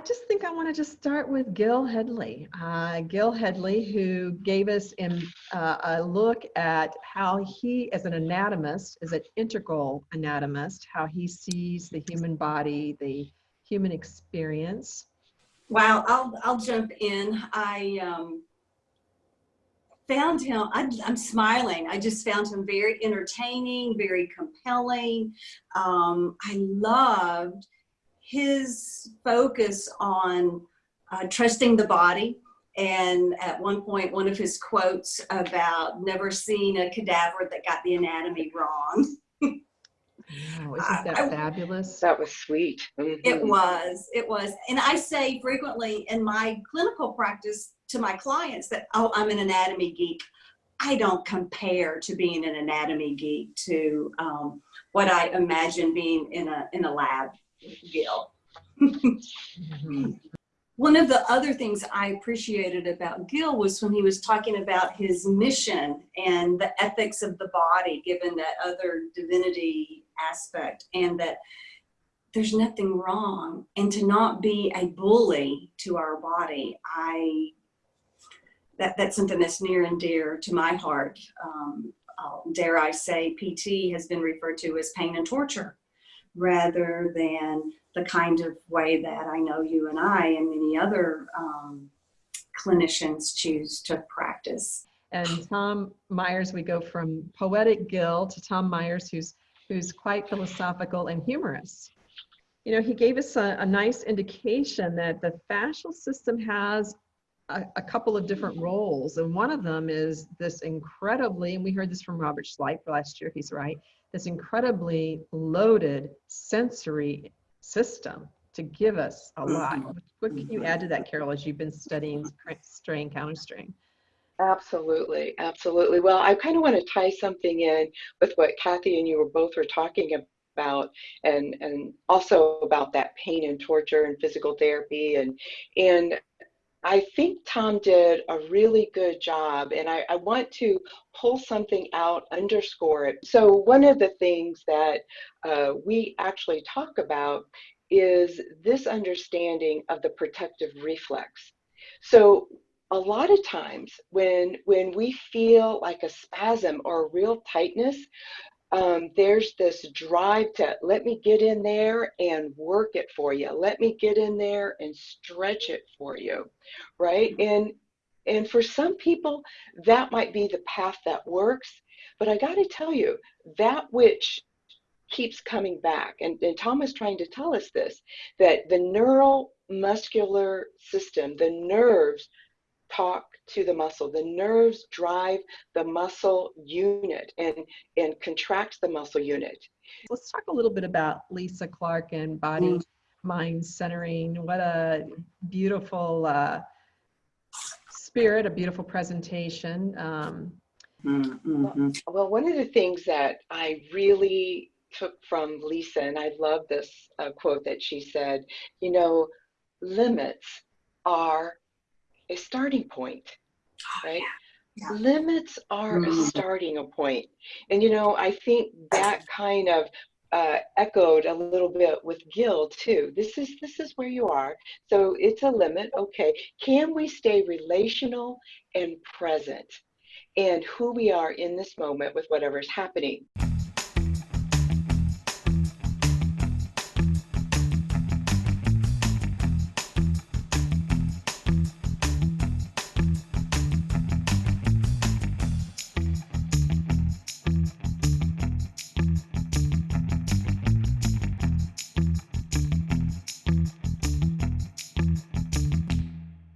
just think I want to just start with Gil Hedley. Uh, Gil Hedley, who gave us in, uh, a look at how he, as an anatomist, as an integral anatomist, how he sees the human body, the human experience. Wow, I'll, I'll jump in. I um, found him, I'm, I'm smiling. I just found him very entertaining, very compelling. Um, I loved his focus on uh, trusting the body. And at one point, one of his quotes about never seeing a cadaver that got the anatomy wrong. Wow, isn't that I- fabulous? That was sweet. It Mhm. was, it was. And I say frequently in my clinical practice to my clients that, oh, I'm an anatomy geek. I don't compare to being an anatomy geek to um, what I imagine being in a, in a lab, Gil. Mhm. One of the other things I appreciated about Gil was when he was talking about his mission and the ethics of the body, given that other divinity aspect, and that there's nothing wrong, and to not be a bully to our body. I that that's something that's near and dear to my heart. Um, uh, dare I say, PT has been referred to as pain and torture, rather than the kind of way that I know you and I and many other um, clinicians choose to practice. And Tom Myers, we go from poetic Gil to Tom Myers, who's who's quite philosophical and humorous. You know, he gave us a, a nice indication that the fascial system has a, a couple of different roles, and one of them is this incredibly, and we heard this from Robert Schleip last year. He's right. This incredibly loaded sensory system to give us a mm-hmm. lot. What can you mm-hmm. add to that, Carol, as you've been studying strain, counter strain? Absolutely, absolutely. Well, I kind of want to tie something in with what Kathy and you were both were talking about, and and also about that pain and torture and physical therapy, and and I think Tom did a really good job, and I, I want to pull something out, underscore it. So one of the things that uh, we actually talk about is this understanding of the protective reflex. So a lot of times when when we feel like a spasm or a real tightness um, there's this drive to let me get in there and work it for you. Let me get in there and stretch it for you right? And and for some people that might be the path that works but i got to tell you that which keeps coming back and, and tom is trying to tell us this that the neural muscular system the nerves talk to the muscle. The nerves drive the muscle unit and, and contracts the muscle unit. Let's talk a little bit about Lisa Clark and body mm. mind centering. What a beautiful uh, spirit, a beautiful presentation. Um, well, well, one of the things that I really took from Lisa, and I love this uh, quote that she said, you know, limits are a starting point, oh, right? Yeah. Yeah. Limits are mm-hmm. a starting point. And you know, I think that kind of uh, echoed a little bit with Gil too. This is this is where you are. So it's a limit. Okay. Can we stay relational and present and who we are in this moment with whatever's happening?